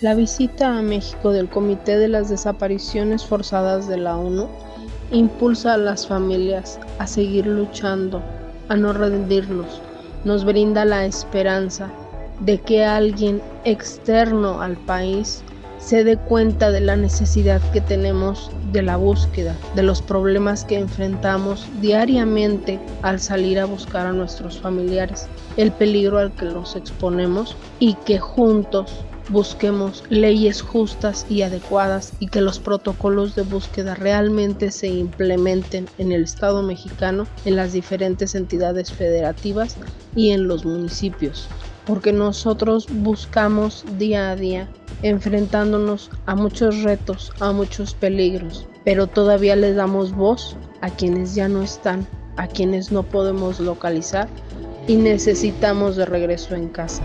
La visita a México del Comité de las Desapariciones Forzadas de la ONU impulsa a las familias a seguir luchando, a no rendirnos, nos brinda la esperanza de que alguien externo al país se dé cuenta de la necesidad que tenemos de la búsqueda, de los problemas que enfrentamos diariamente al salir a buscar a nuestros familiares, el peligro al que los exponemos y que juntos busquemos leyes justas y adecuadas y que los protocolos de búsqueda realmente se implementen en el Estado mexicano, en las diferentes entidades federativas y en los municipios. Porque nosotros buscamos día a día enfrentándonos a muchos retos, a muchos peligros, pero todavía les damos voz a quienes ya no están, a quienes no podemos localizar y necesitamos de regreso en casa.